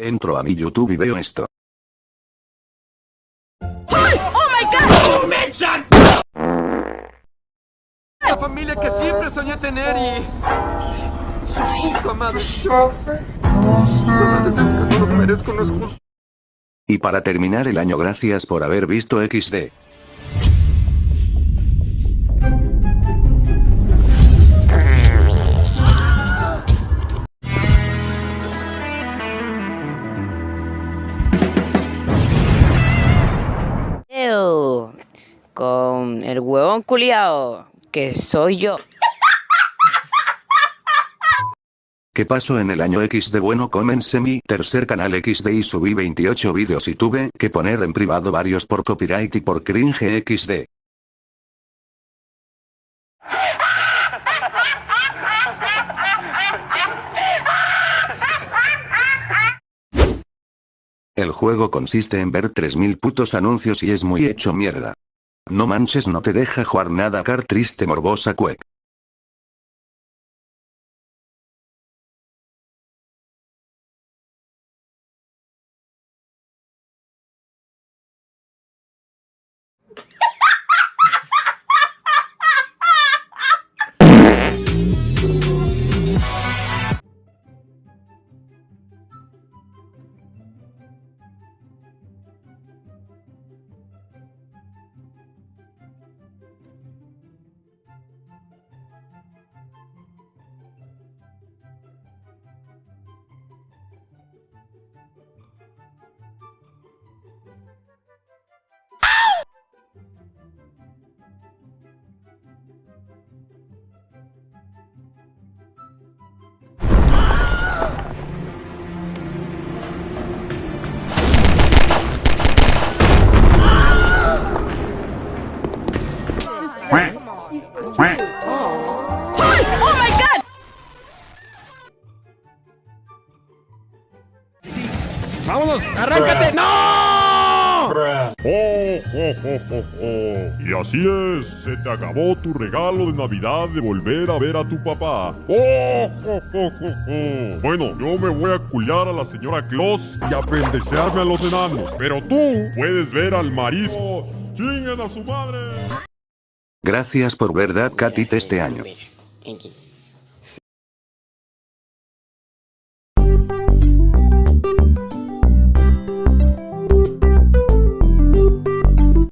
Entro a mi YouTube y veo esto. La familia que siempre soñé tener y... Su puta madre, yo... No necesito que no los merezco, no es justo. Y para terminar el año gracias por haber visto XD. Con el huevón culiao, que soy yo. ¿Qué pasó en el año XD? Bueno, comencé mi tercer canal XD y subí 28 vídeos y tuve que poner en privado varios por copyright y por cringe XD. El juego consiste en ver 3000 putos anuncios y es muy hecho mierda. No manches no te deja jugar nada car triste morbosa cuec. ¡Vámonos! ¡Arráncate! ¡No! Oh, oh, oh, oh, oh. Y así es, se te acabó tu regalo de Navidad de volver a ver a tu papá. Oh, oh, oh, oh, oh. Bueno, yo me voy a culiar a la señora Claus y a pendejearme a los enanos. Pero tú puedes ver al marisco. ¡Chinguen a su madre! Gracias por verdad Katit este año.